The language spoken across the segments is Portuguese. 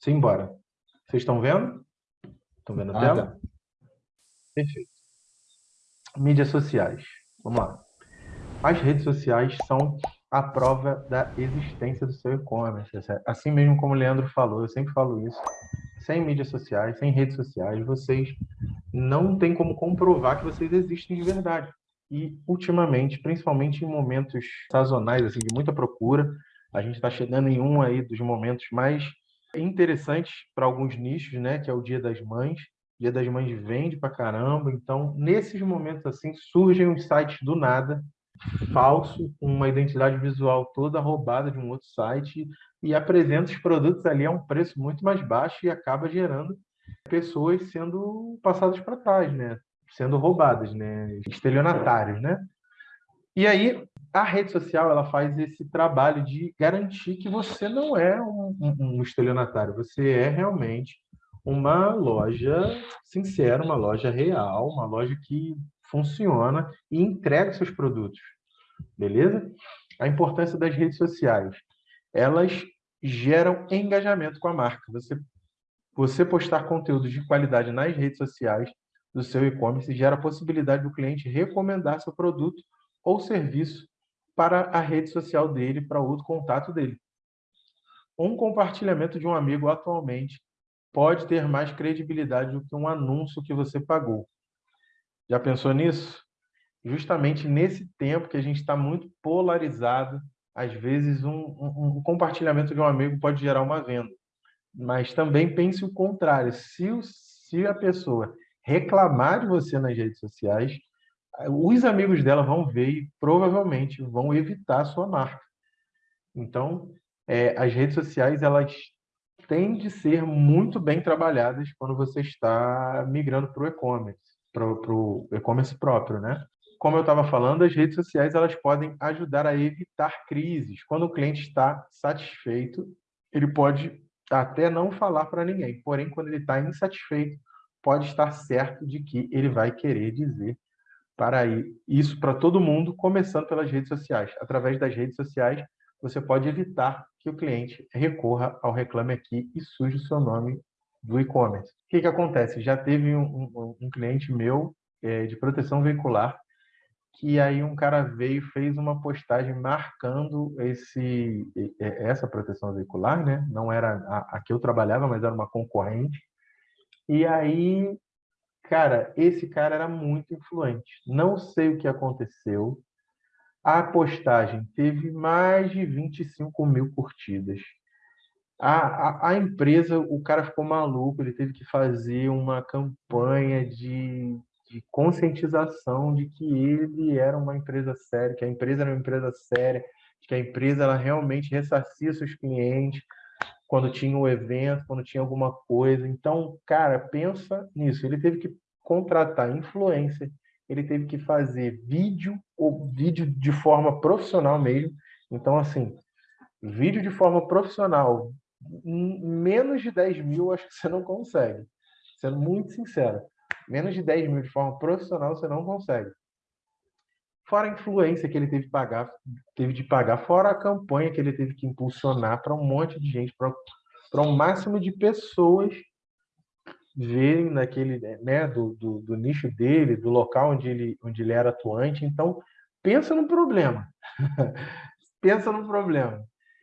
Simbora. Vocês estão vendo? Estão vendo a ah, tela? Tá. Perfeito. Mídias sociais. Vamos lá. As redes sociais são a prova da existência do seu e-commerce. Assim mesmo como o Leandro falou, eu sempre falo isso. Sem mídias sociais, sem redes sociais, vocês não têm como comprovar que vocês existem de verdade. E, ultimamente, principalmente em momentos sazonais, assim, de muita procura, a gente está chegando em um aí dos momentos mais interessantes para alguns nichos, né? Que é o Dia das Mães. Dia das Mães vende para caramba. Então, nesses momentos assim, surgem os sites do nada, falso, com uma identidade visual toda roubada de um outro site e apresenta os produtos ali a um preço muito mais baixo e acaba gerando pessoas sendo passadas para trás, né? Sendo roubadas, né? Estelionatários, né? E aí, a rede social ela faz esse trabalho de garantir que você não é um, um, estelionatário, você é realmente uma loja sincera, uma loja real, uma loja que funciona e entrega seus produtos. Beleza? A importância das redes sociais. Elas geram engajamento com a marca. Você, você postar conteúdos de qualidade nas redes sociais do seu e-commerce gera a possibilidade do cliente recomendar seu produto ou serviço para a rede social dele, para outro contato dele. Um compartilhamento de um amigo atualmente pode ter mais credibilidade do que um anúncio que você pagou. Já pensou nisso? Justamente nesse tempo que a gente está muito polarizado, às vezes um, um, um, compartilhamento de um amigo pode gerar uma venda. Mas também pense o contrário. Se, o, se a pessoa reclamar de você nas redes sociais, os amigos dela vão ver e provavelmente vão evitar a sua marca. Então, é, as redes sociais, elas têm de ser muito bem trabalhadas quando você está migrando para o e-commerce, para o e-commerce próprio, né? Como eu estava falando, as redes sociais elas podem ajudar a evitar crises. Quando o cliente está satisfeito, ele pode até não falar para ninguém. Porém, quando ele está insatisfeito, pode estar certo de que ele vai querer dizer para isso para todo mundo, começando pelas redes sociais. Através das redes sociais, você pode evitar que o cliente recorra ao Reclame Aqui e suje o seu nome do e-commerce. O que, que acontece? Já teve um, um, um cliente meu é, de proteção veicular que aí um cara veio fez uma postagem marcando esse essa proteção veicular, né? Não era a, a que eu trabalhava, mas era uma concorrente. E aí Cara, esse cara era muito influente. Não sei o que aconteceu. A postagem teve mais de 25 mil curtidas. A, a, a, empresa, o cara ficou maluco, ele teve que fazer uma campanha de, de conscientização de que ele era uma empresa séria, que a empresa era uma empresa séria, que a empresa ela realmente ressarcia seus clientes, quando tinha um evento, quando tinha alguma coisa. Então, cara, pensa nisso. Ele teve que contratar influencer, ele teve que fazer vídeo, ou vídeo de forma profissional mesmo. Então, assim, vídeo de forma profissional, menos de 10 mil, acho que você não consegue. Sendo muito sincero, menos de 10 mil de forma profissional, você não consegue. Fora a influência que ele teve pagar, teve de pagar, fora a campanha que ele teve que impulsionar para um monte de gente, para um máximo de pessoas verem naquele, né, do, do, do, nicho dele, do local onde ele, onde ele era atuante. Então, pensa no problema. pensa no problema.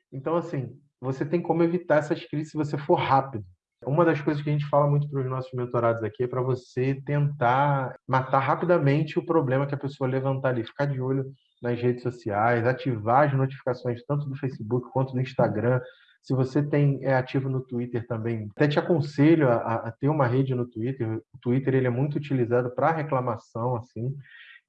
Então, assim, você tem como evitar essas crises se você for rápido. Uma das coisas que a gente fala muito para os nossos mentorados aqui é para você tentar matar rapidamente o problema que a pessoa levantar ali, ficar de olho nas redes sociais, ativar as notificações tanto do Facebook quanto do Instagram. Se você tem é ativo no Twitter também, até te aconselho a, a ter uma rede no Twitter. O Twitter ele é muito utilizado para reclamação, assim.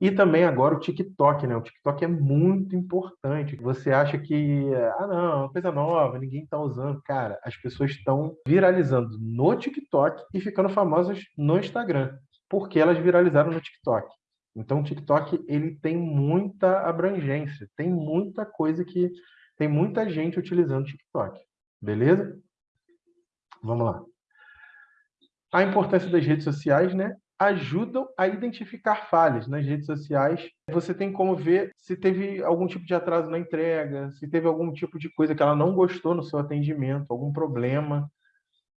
E também agora o TikTok, né? O TikTok é muito importante. Você acha que, ah, não, é coisa nova, ninguém está usando. Cara, as pessoas estão viralizando no TikTok e ficando famosas no Instagram, porque elas viralizaram no TikTok. Então, o TikTok ele tem muita abrangência, tem muita coisa que tem muita gente utilizando o TikTok, beleza? Vamos lá. A importância das redes sociais, né? Ajudam a identificar falhas nas redes sociais. Você tem como ver se teve algum tipo de atraso na entrega, se teve algum tipo de coisa que ela não gostou no seu atendimento, algum problema.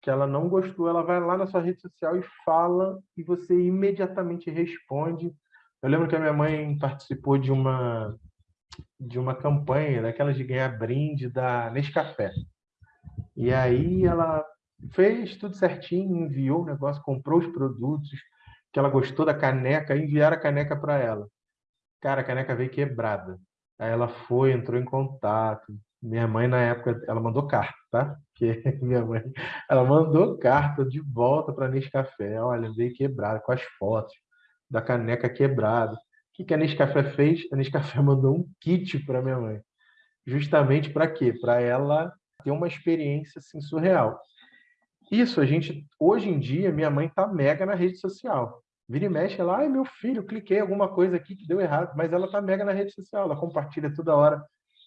que ela não gostou, ela vai lá na sua rede social e fala e você imediatamente responde. Eu lembro que a minha mãe participou de uma de uma campanha daquelas de ganhar brinde da Nescafé. E aí ela fez tudo certinho, enviou o negócio, comprou os produtos, que ela gostou da caneca, enviaram a caneca para ela. Cara, a caneca veio quebrada. Aí ela foi, entrou em contato. Minha mãe, na época, ela mandou carta, tá? Porque minha mãe, ela mandou carta de volta para Nescafé. Olha, veio quebrada, com as fotos da caneca quebrada. O que, que a Nescafé fez? A Nescafé mandou um kit para minha mãe. Justamente para quê? Para ela ter uma experiência assim, surreal. Isso, a gente, hoje em dia, minha mãe tá mega na rede social. Vira e mexe, ela, ai, meu filho, cliquei alguma coisa aqui que deu errado, mas ela tá mega na rede social, ela compartilha toda hora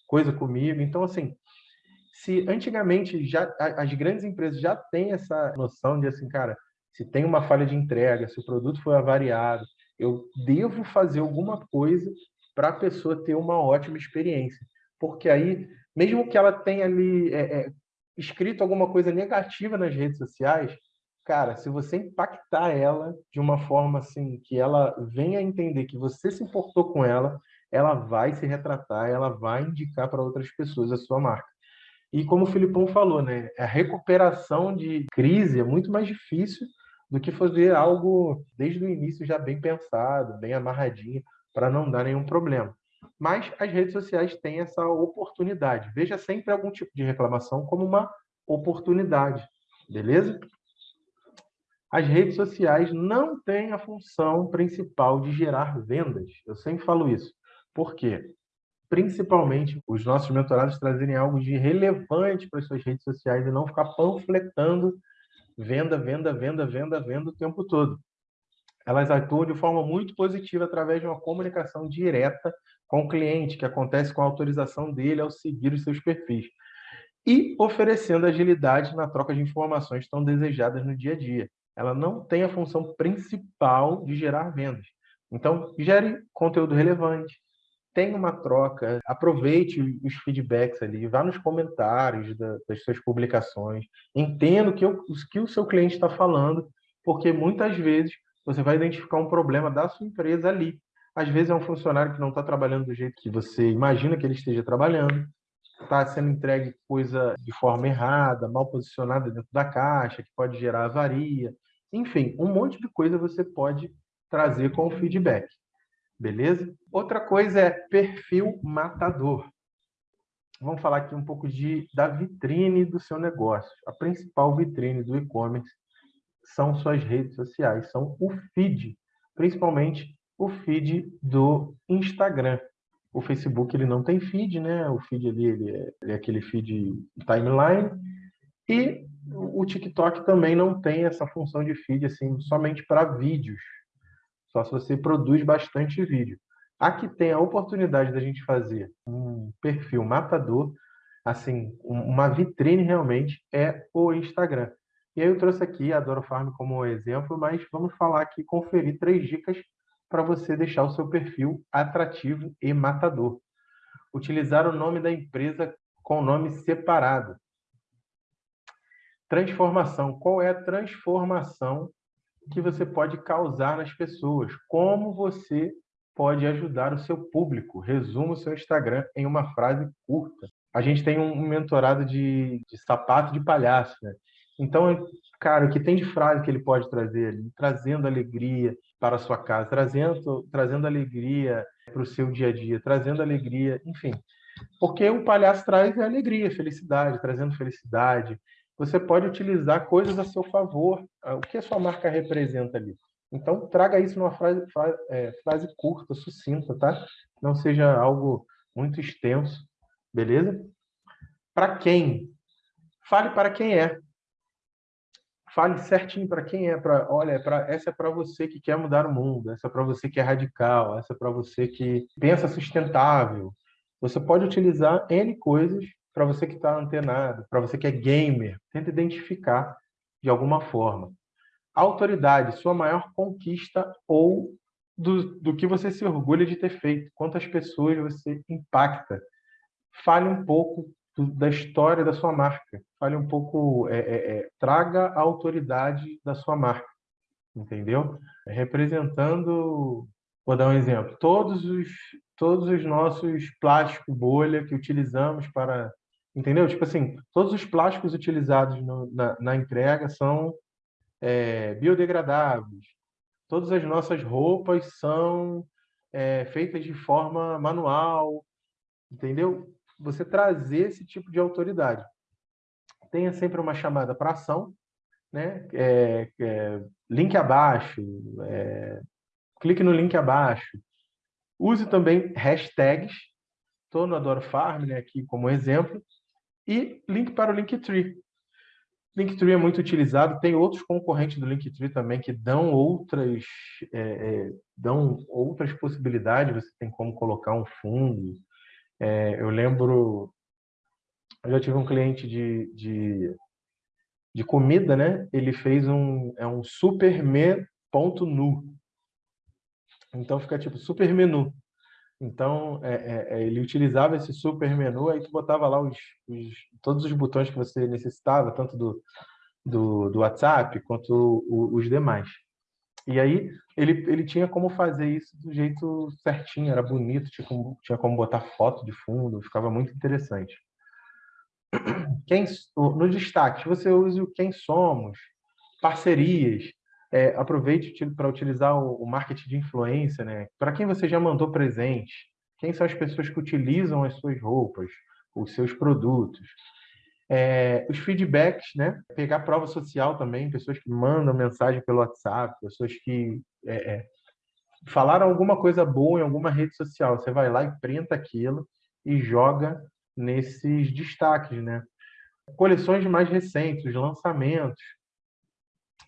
coisa comigo. Então, assim, se antigamente já as grandes empresas já têm essa noção de assim, cara, se tem uma falha de entrega, se o produto foi avariado, eu devo fazer alguma coisa para a pessoa ter uma ótima experiência. Porque aí, mesmo que ela tenha ali é, é, escrito alguma coisa negativa nas redes sociais, cara, se você impactar ela de uma forma assim que ela venha entender que você se importou com ela, ela vai se retratar, ela vai indicar para outras pessoas a sua marca. E como o Filipão falou, né, a recuperação de crise é muito mais difícil do que fazer algo desde o início já bem pensado, bem amarradinho, para não dar nenhum problema. Mas as redes sociais têm essa oportunidade. Veja sempre algum tipo de reclamação como uma oportunidade, beleza? As redes sociais não têm a função principal de gerar vendas. Eu sempre falo isso. Por quê? Principalmente os nossos mentorados trazerem algo de relevante para as suas redes sociais e não ficar panfletando venda, venda, venda, venda, venda o tempo todo. Elas atuam de forma muito positiva através de uma comunicação direta com o cliente, que acontece com a autorização dele ao seguir os seus perfis, e oferecendo agilidade na troca de informações tão desejadas no dia a dia. Ela não tem a função principal de gerar vendas. Então, gere conteúdo relevante, tenha uma troca, aproveite os feedbacks ali, vá nos comentários das suas publicações, entenda o que, o que o seu cliente está falando, porque muitas vezes você vai identificar um problema da sua empresa ali. Às vezes é um funcionário que não está trabalhando do jeito que você imagina que ele esteja trabalhando, está sendo entregue coisa de forma errada, mal posicionada dentro da caixa, que pode gerar avaria. Enfim, um monte de coisa você pode trazer com o feedback. Beleza? Outra coisa é perfil matador. Vamos falar aqui um pouco de, da vitrine do seu negócio. A principal vitrine do e-commerce são suas redes sociais, são o feed, principalmente o feed do Instagram. O Facebook ele não tem feed, né? O feed ali ele é, ele é aquele feed timeline e o TikTok também não tem essa função de feed assim somente para vídeos. Só se você produz bastante vídeo. Aqui tem a oportunidade da gente fazer um perfil matador, assim, uma vitrine realmente é o Instagram. E aí eu trouxe aqui a Doro Farm como exemplo, mas vamos falar aqui, conferir três dicas para você deixar o seu perfil atrativo e matador. Utilizar o nome da empresa com nome separado. Transformação. Qual é a transformação que você pode causar nas pessoas? Como você pode ajudar o seu público? Resuma o seu Instagram em uma frase curta. A gente tem um mentorado de, de sapato de palhaço, né? Então, cara, o que tem de frase que ele pode trazer? Trazendo alegria para a sua casa, trazendo, trazendo alegria para o seu dia a dia, trazendo alegria, enfim. Porque o palhaço traz alegria, felicidade, trazendo felicidade. Você pode utilizar coisas a seu favor. O que a sua marca representa ali? Então, traga isso numa frase, frase, é, frase curta, sucinta, tá? Não seja algo muito extenso, beleza? Para quem? Fale para quem é fale certinho para quem é para olha é pra, essa é para você que quer mudar o mundo essa é para você que é radical essa é para você que pensa sustentável. Você pode utilizar n coisas para você que está antenado para você que é gamer. Tenta identificar de alguma forma. Autoridade sua maior conquista ou do, do que você se orgulha de ter feito quantas pessoas você impacta. Fale um pouco da história da sua marca. Fale um pouco, é, é, é traga a autoridade da sua marca, entendeu? Representando, vou dar um exemplo, todos os, todos os nossos plásticos bolha que utilizamos para, entendeu? Tipo assim, todos os plásticos utilizados no, na, na, entrega são é, biodegradáveis. Todas as nossas roupas são é, feitas de forma manual, entendeu? Você trazer esse tipo de autoridade. Tenha sempre uma chamada para ação, né? É, é, link abaixo, é, clique no link abaixo. Use também hashtags, estou no Adoro Farm né, aqui como exemplo, e link para o Linktree. Linktree é muito utilizado, tem outros concorrentes do Linktree também que dão outras, é, é, dão outras possibilidades, você tem como colocar um fundo. É, eu lembro, eu já tive um cliente de, de, de comida, né? Ele fez um, é um super me ponto nu. Então fica tipo super menu. Então, é, é, é, ele utilizava esse super menu, aí tu botava lá os, os, todos os botões que você necessitava, tanto do, do, do WhatsApp quanto o, os demais. E aí ele, ele tinha como fazer isso do jeito certinho, era bonito, tinha como, tinha como botar foto de fundo, ficava muito interessante. Quem, no destaque, você use o quem somos, parcerias, é, aproveite para utilizar o, o, marketing de influência, né? Para quem você já mandou presente, quem são as pessoas que utilizam as suas roupas, os seus produtos. É, os feedbacks, né? Pegar prova social também, pessoas que mandam mensagem pelo WhatsApp, pessoas que é, é, falaram alguma coisa boa em alguma rede social. Você vai lá e printa aquilo e joga nesses destaques, né? Coleções mais recentes, lançamentos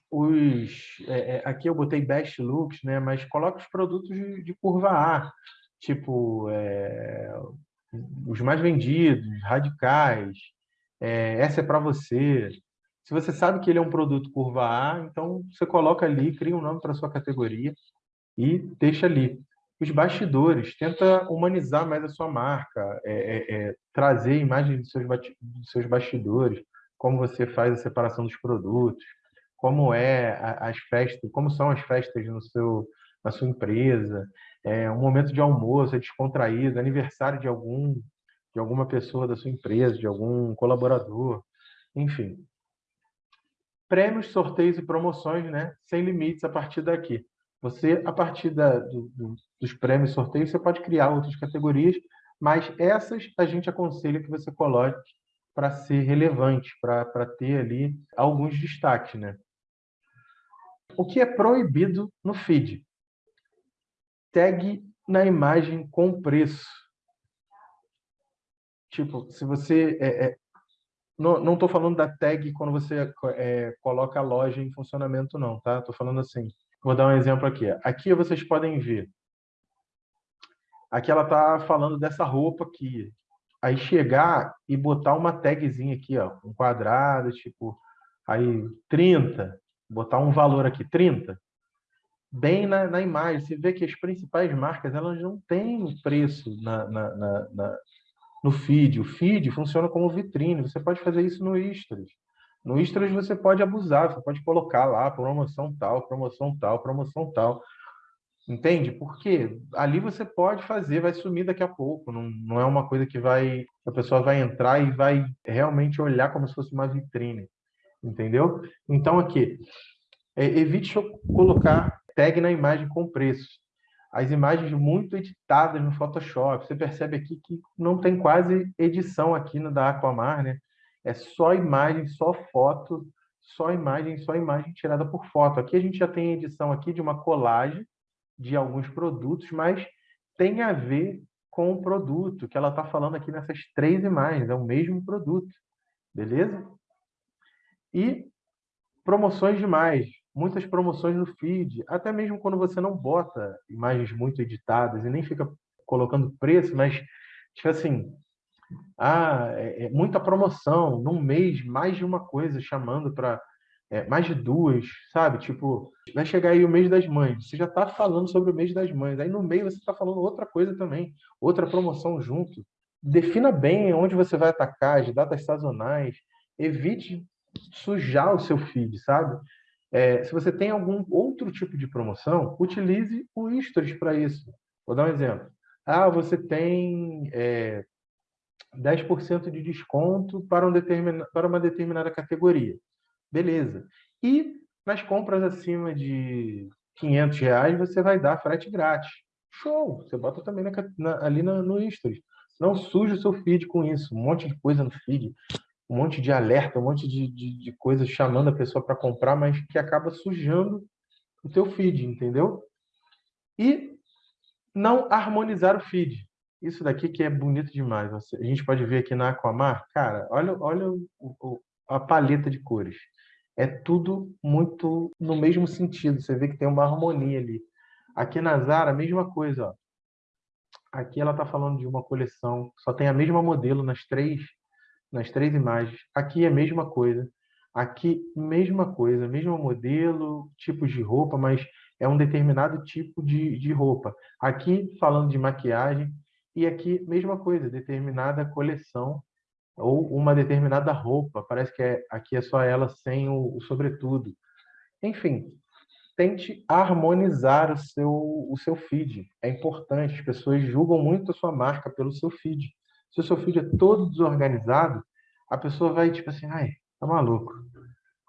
os é, é, aqui eu botei best looks, né? Mas coloca os produtos de, de curva A, tipo é, os mais vendidos, radicais. É, essa é para você. Se você sabe que ele é um produto curva A, então você coloca ali, cria um nome para sua categoria e deixa ali. Os bastidores, tenta humanizar mais a sua marca, é, é, é trazer imagens dos seus, dos seus bastidores, como você faz a separação dos produtos, como é as festas, como são as festas no seu, na sua empresa, é, um momento de almoço, é descontraído, aniversário de algum de alguma pessoa da sua empresa, de algum colaborador, enfim. Prêmios, sorteios e promoções, né? Sem limites a partir daqui. Você, a partir da, do, do, dos prêmios sorteios, você pode criar outras categorias, mas essas a gente aconselha que você coloque para ser relevante, para ter ali alguns destaques, né? O que é proibido no feed? Tag na imagem com preço. Tipo, se você... É, é, não estou falando da tag quando você é, coloca a loja em funcionamento, não, tá? Estou falando assim. Vou dar um exemplo aqui. Aqui vocês podem ver. Aqui ela está falando dessa roupa aqui. Aí chegar e botar uma tagzinha aqui, ó, um quadrado, tipo, aí 30, botar um valor aqui, 30, bem na, na imagem, você vê que as principais marcas elas não têm preço na, na, na, na, no feed. O feed funciona como vitrine, você pode fazer isso no Istros. No Istros você pode abusar, você pode colocar lá promoção tal, promoção tal, promoção tal. Entende? Porque ali você pode fazer, vai sumir daqui a pouco. Não, não é uma coisa que vai a pessoa vai entrar e vai realmente olhar como se fosse uma vitrine entendeu? Então, aqui, é, evite colocar tag na imagem com preço. As imagens muito editadas no Photoshop, você percebe aqui que não tem quase edição aqui no da Aquamar, né? É só imagem, só foto, só imagem, só imagem tirada por foto. Aqui a gente já tem edição aqui de uma colagem de alguns produtos, mas tem a ver com o produto que ela está falando aqui nessas três imagens, é o mesmo produto, beleza? E promoções demais, muitas promoções no feed, até mesmo quando você não bota imagens muito editadas e nem fica colocando preço, mas tipo assim, ah, é, é muita promoção, num mês, mais de uma coisa chamando para é, mais de duas, sabe? Tipo, vai chegar aí o mês das mães, você já está falando sobre o mês das mães, aí no meio você está falando outra coisa também, outra promoção junto. defina bem onde você vai atacar, as datas sazonais, evite sujar o seu feed, sabe? É, se você tem algum outro tipo de promoção, utilize o Stories para isso. Vou dar um exemplo. Ah, você tem é, 10% de desconto para, um determina, para uma determinada categoria. Beleza. E nas compras acima de 500 reais, você vai dar frete grátis. Show! Você bota também na, na, ali no, no Stories. Não suje o seu feed com isso. Um monte de coisa no feed, um monte de alerta, um monte de, de, de coisas chamando a pessoa para comprar, mas que acaba sujando o teu feed, entendeu? E não harmonizar o feed. Isso daqui que é bonito demais. A gente pode ver aqui na Aquamar, cara, olha, olha o, o, a paleta de cores. É tudo muito no mesmo sentido. Você vê que tem uma harmonia ali. Aqui na Zara, a mesma coisa. Ó. Aqui ela está falando de uma coleção, só tem a mesma modelo nas três, nas três imagens. Aqui é a mesma coisa. Aqui, mesma coisa, mesmo modelo, tipos de roupa, mas é um determinado tipo de, de roupa. Aqui, falando de maquiagem, e aqui, mesma coisa, determinada coleção ou uma determinada roupa. Parece que é, aqui é só ela sem o, o sobretudo. Enfim, tente harmonizar o seu, o seu feed. É importante, as pessoas julgam muito a sua marca pelo seu feed. Se o seu feed é todo desorganizado, a pessoa vai tipo assim, ai, tá maluco.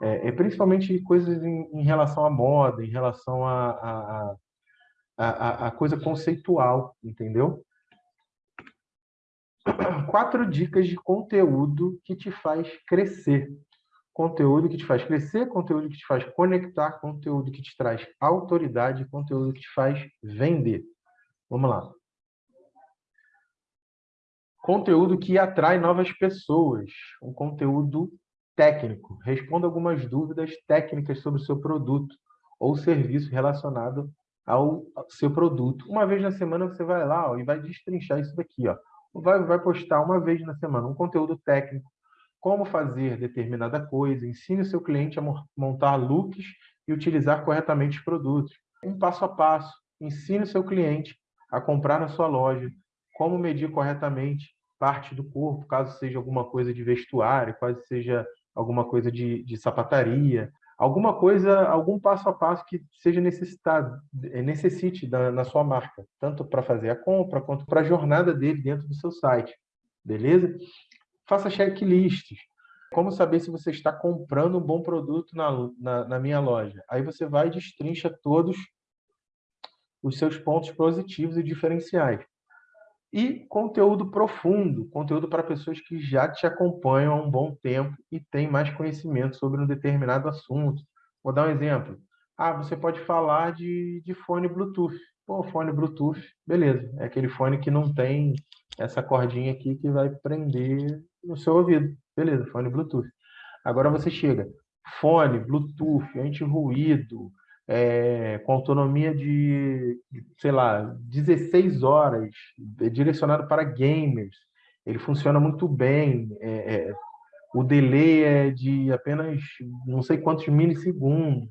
É, é principalmente coisas em, em, relação à moda, em relação a, a, a, a, coisa conceitual, entendeu? Quatro dicas de conteúdo que te faz crescer conteúdo que te faz crescer, conteúdo que te faz conectar, conteúdo que te traz autoridade, conteúdo que te faz vender. Vamos lá. Conteúdo que atrai novas pessoas, um conteúdo técnico. Responda algumas dúvidas técnicas sobre o seu produto ou serviço relacionado ao seu produto. Uma vez na semana você vai lá ó, e vai destrinchar isso daqui. Ó. Vai, vai postar uma vez na semana um conteúdo técnico como fazer determinada coisa, ensine o seu cliente a montar looks e utilizar corretamente os produtos. Um passo a passo, ensine o seu cliente a comprar na sua loja, como medir corretamente parte do corpo, caso seja alguma coisa de vestuário, caso seja alguma coisa de, de sapataria, alguma coisa, algum passo a passo que seja necessitado, eh, necessite da, na sua marca, tanto para fazer a compra quanto para a jornada dele dentro do seu site, beleza? faça checklists. Como saber se você está comprando um bom produto na, na, na minha loja? Aí você vai e destrincha todos os seus pontos positivos e diferenciais. E conteúdo profundo, conteúdo para pessoas que já te acompanham há um bom tempo e têm mais conhecimento sobre um determinado assunto. Vou dar um exemplo. Ah, você pode falar de, de fone Bluetooth. Pô, fone Bluetooth, beleza. É aquele fone que não tem essa cordinha aqui que vai prender no seu ouvido. Beleza, fone Bluetooth. Agora você chega, fone, Bluetooth, anti-ruído, é, com autonomia de, sei lá, 16 horas, é direcionado para gamers. Ele funciona muito bem. É, é, o delay é de apenas não sei quantos milissegundos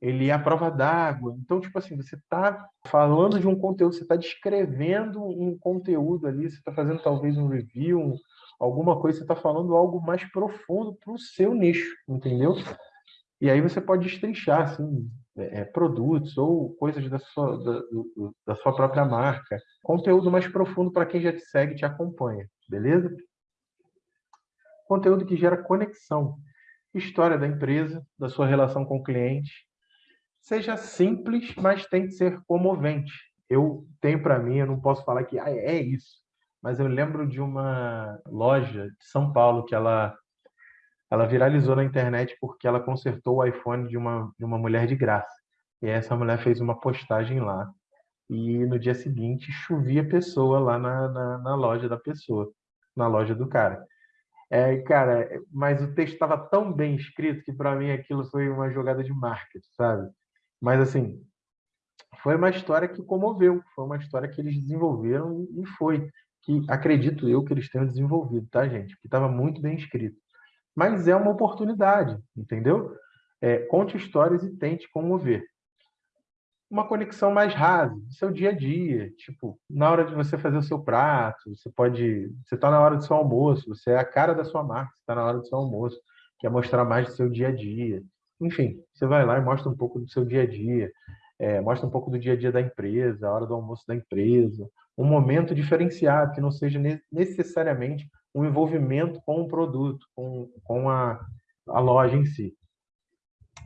ele é a prova d'água. Então, tipo assim, você está falando de um conteúdo, você está descrevendo um conteúdo ali, você está fazendo talvez um review, um, alguma coisa, você está falando algo mais profundo para o seu nicho, entendeu? E aí você pode destrinchar, assim, é, é produtos ou coisas da sua, da, da sua própria marca. Conteúdo mais profundo para quem já te segue e te acompanha, beleza? Conteúdo que gera conexão. História da empresa, da sua relação com o cliente, seja simples, mas tem que ser comovente. Eu tenho para mim, eu não posso falar que ah, é isso, mas eu lembro de uma loja de São Paulo que ela ela viralizou na internet porque ela consertou o iPhone de uma, de uma mulher de graça. E essa mulher fez uma postagem lá. E no dia seguinte chovia pessoa lá na, na, na loja da pessoa, na loja do cara. É, cara, mas o texto estava tão bem escrito que para mim aquilo foi uma jogada de marketing, sabe? Mas, assim, foi uma história que comoveu, foi uma história que eles desenvolveram e foi, que acredito eu que eles tenham desenvolvido, tá, gente? Que estava muito bem escrito. Mas é uma oportunidade, entendeu? É, conte histórias e tente comover. uma conexão mais rasa, do seu dia a dia. Tipo, na hora de você fazer o seu prato, você pode. Você está na hora do seu almoço, você é a cara da sua marca, está na hora do seu almoço, quer mostrar mais do seu dia a dia. Enfim, você vai lá e mostra um pouco do seu dia a dia, é, mostra um pouco do dia a dia da empresa, a hora do almoço da empresa, um momento diferenciado, que não seja necessariamente um envolvimento com o produto, com, com a, a loja em si.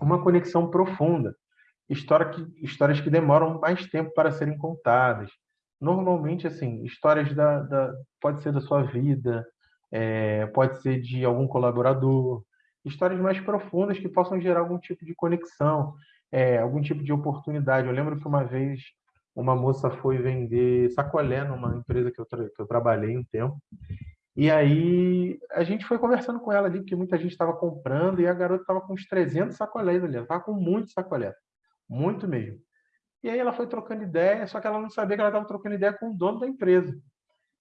Uma conexão profunda história que, histórias que demoram mais tempo para serem contadas. Normalmente, assim, histórias da, da pode ser da sua vida, é, pode ser de algum colaborador, histórias mais profundas que possam gerar algum tipo de conexão, é, algum tipo de oportunidade. Eu lembro que uma vez uma moça foi vender sacolé numa empresa que eu, que eu trabalhei um tempo, e aí a gente foi conversando com ela ali, porque muita gente estava comprando, e a garota estava com uns 300 sacolés ali, ela estava com muitos sacolés. Muito mesmo. E aí ela foi trocando ideia, só que ela não sabia que ela estava trocando ideia com o dono da empresa.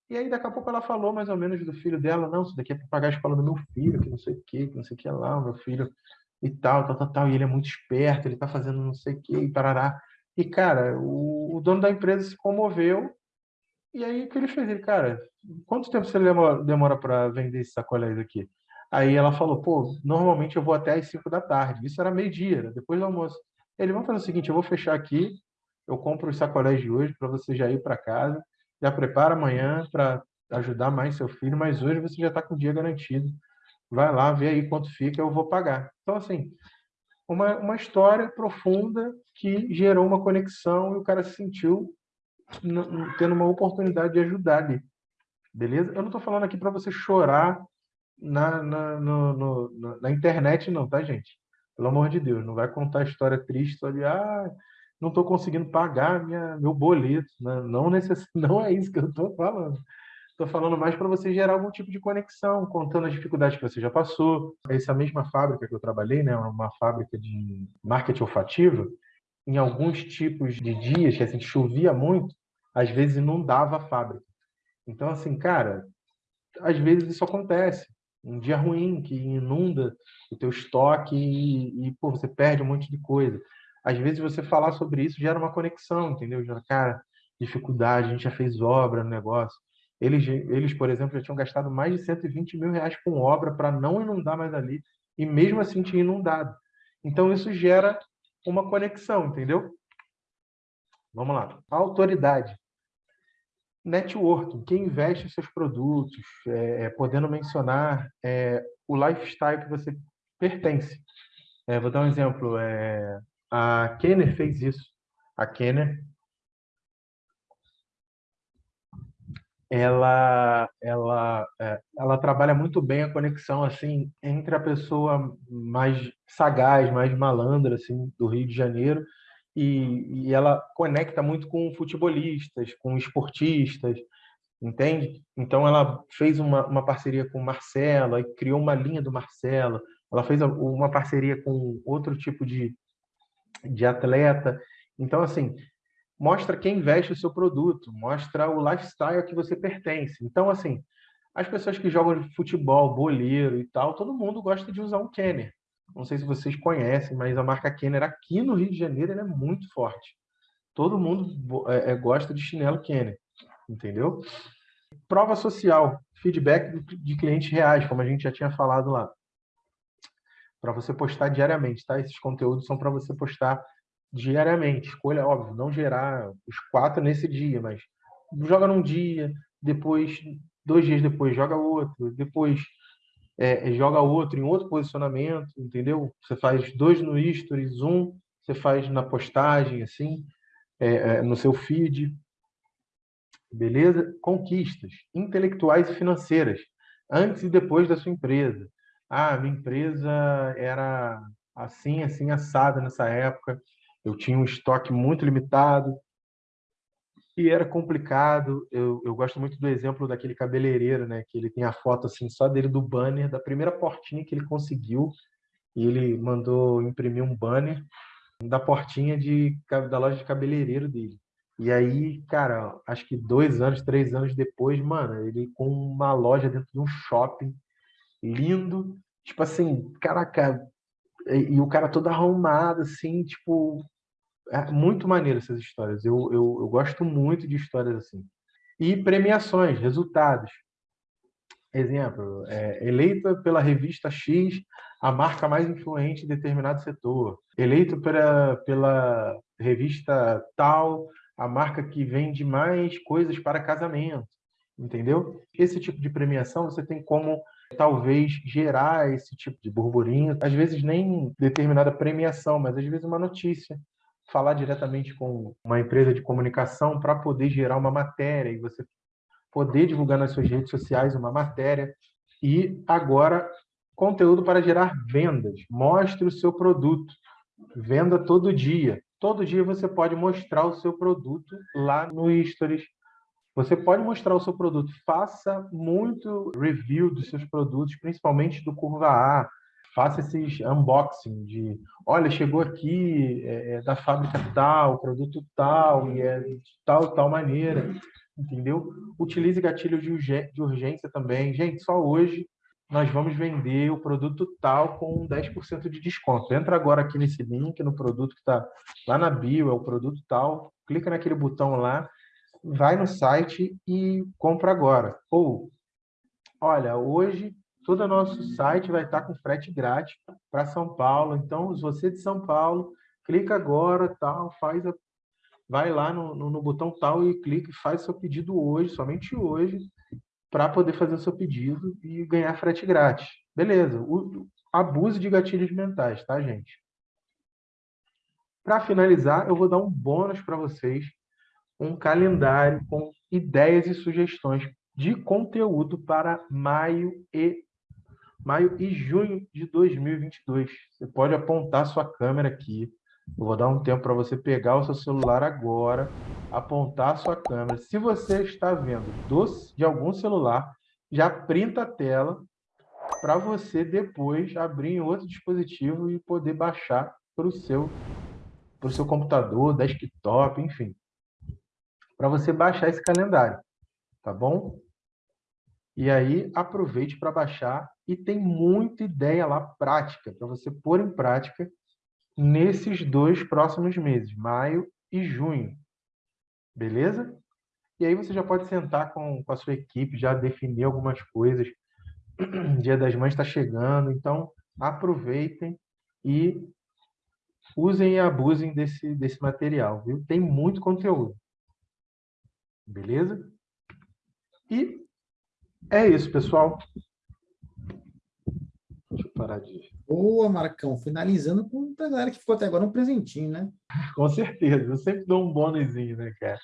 E aí daqui a pouco ela falou mais ou menos do filho dela, não, isso daqui é para pagar a escola do meu filho, que não sei o quê, que não sei o que lá, o meu filho e tal, tal, tal, tal, e ele é muito esperto, ele está fazendo não sei o quê, e parará. E, cara, o, o, dono da empresa se comoveu, e aí o que ele fez? Ele, cara, quanto tempo você demora, para vender esses sacolés aqui? Aí ela falou, pô, normalmente eu vou até às 5 da tarde. Isso era meio-dia, depois do almoço. Ele, vamos fazer o seguinte, eu vou fechar aqui, eu compro os sacolés de hoje para você já ir para casa, já prepara amanhã para ajudar mais seu filho, mas hoje você já está com o dia garantido. Vai lá, vê aí quanto fica, eu vou pagar. Então, assim, uma, uma história profunda que gerou uma conexão e o cara se sentiu tendo uma oportunidade de ajudar ali. Beleza? Eu não estou falando aqui para você chorar na, na, no, no, na internet, não, tá, gente? Pelo amor de Deus, não vai contar a história triste só de ah, não estou conseguindo pagar minha, meu boleto. Né? Não, necess... não é isso que eu estou falando. Estou falando mais para você gerar algum tipo de conexão, contando as dificuldades que você já passou. Essa mesma fábrica que eu trabalhei, né, uma fábrica de marketing olfativo, em alguns tipos de dias que assim, chovia muito, às vezes inundava a fábrica. Então, assim, cara, às vezes isso acontece um dia ruim que inunda o teu estoque e, e pô, você perde um monte de coisa. Às vezes você falar sobre isso gera uma conexão, entendeu? Gera, cara, dificuldade, a gente já fez obra no negócio. Eles, eles, por exemplo, já tinham gastado mais de 120 mil reais com obra para não inundar mais ali, e mesmo assim tinha inundado. Então isso gera uma conexão, entendeu? Vamos lá. Autoridade networking, quem investe em seus produtos, é, é, podendo mencionar é, o lifestyle que você pertence. É, vou dar um exemplo. É, a Kenner fez isso. A Kenner, ela, ela, é, ela trabalha muito bem a conexão assim entre a pessoa mais sagaz, mais malandra assim do Rio de Janeiro e, e ela conecta muito com futebolistas, com esportistas, entende? Então ela fez uma, uma parceria com o Marcelo, e criou uma linha do Marcelo, ela fez uma parceria com outro tipo de, de atleta. Então, assim, mostra quem veste o seu produto, mostra o lifestyle que você pertence. Então, assim, as pessoas que jogam futebol, boleiro e tal, todo mundo gosta de usar um Kenner. Não sei se vocês conhecem, mas a marca Kenner aqui no Rio de Janeiro é muito forte. Todo mundo é, é, gosta de chinelo Kenner, entendeu? Prova social, feedback de clientes reais, como a gente já tinha falado lá. Para você postar diariamente, tá? Esses conteúdos são para você postar diariamente. Escolha, óbvio, não gerar os quatro nesse dia, mas joga num dia, depois, dois dias depois, joga outro, depois é, joga outro em outro posicionamento, entendeu? Você faz dois no stories, um você faz na postagem, assim, é, é, no seu feed. Beleza? Conquistas intelectuais e financeiras, antes e depois da sua empresa. Ah, minha empresa era assim, assim, assada nessa época. Eu tinha um estoque muito limitado, e era complicado. Eu, eu gosto muito do exemplo daquele cabeleireiro, né? Que ele tem a foto assim só dele do banner da primeira portinha que ele conseguiu e ele mandou imprimir um banner da portinha de da loja de cabeleireiro dele. E aí, cara, acho que dois anos, três anos depois, mano, ele com uma loja dentro de um shopping lindo, tipo assim, caraca, e, e o cara todo arrumado, assim, tipo, é muito maneiro essas histórias. Eu, eu, eu gosto muito de histórias assim. E premiações, resultados. Exemplo, é, eleita pela revista X a marca mais influente em determinado setor. Eleito pela, pela revista tal, a marca que vende mais coisas para casamento. Entendeu? Esse tipo de premiação você tem como talvez gerar esse tipo de burburinho. Às vezes nem determinada premiação, mas às vezes uma notícia falar diretamente com uma empresa de comunicação para poder gerar uma matéria e você poder divulgar nas suas redes sociais uma matéria. E agora, conteúdo para gerar vendas. Mostre o seu produto. Venda todo dia. Todo dia você pode mostrar o seu produto lá no Stories. Você pode mostrar o seu produto. Faça muito review dos seus produtos, principalmente do Curva A faça esses unboxing de, olha, chegou aqui é, é da fábrica tal, produto tal, e é de tal, tal maneira, entendeu? Utilize gatilhos de urgência também. Gente, só hoje nós vamos vender o produto tal com 10% de desconto. Entra agora aqui nesse link, no produto que está lá na bio, é o produto tal, clica naquele botão lá, vai no site e compra agora. Ou, olha, hoje todo o nosso site vai estar com frete grátis para São Paulo. Então, se você é de São Paulo, clica agora, tal, faz a... vai lá no, no, no botão tal e clica e faz seu pedido hoje, somente hoje, para poder fazer o seu pedido e ganhar frete grátis. Beleza. O, abuse de gatilhos mentais, tá, gente? Para finalizar, eu vou dar um bônus para vocês, um calendário com ideias e sugestões de conteúdo para maio e maio e junho de 2022. Você pode apontar sua câmera aqui. Eu vou dar um tempo para você pegar o seu celular agora, apontar sua câmera. Se você está vendo doce de algum celular, já printa a tela para você depois abrir em outro dispositivo e poder baixar para o seu, seu computador, desktop, enfim. Para você baixar esse calendário, tá bom? E aí aproveite para baixar e tem muita ideia lá prática para você pôr em prática nesses dois próximos meses, maio e junho. Beleza? E aí você já pode sentar com, com a sua equipe, já definir algumas coisas. Dia das Mães está chegando, então aproveitem e usem e abusem desse, desse material, viu? Tem muito conteúdo. Beleza? E é isso, pessoal. Deixa eu parar de... Boa, Marcão. Finalizando com a galera que ficou até agora um presentinho, né? Com certeza. Eu sempre dou um bônusinho, né, cara?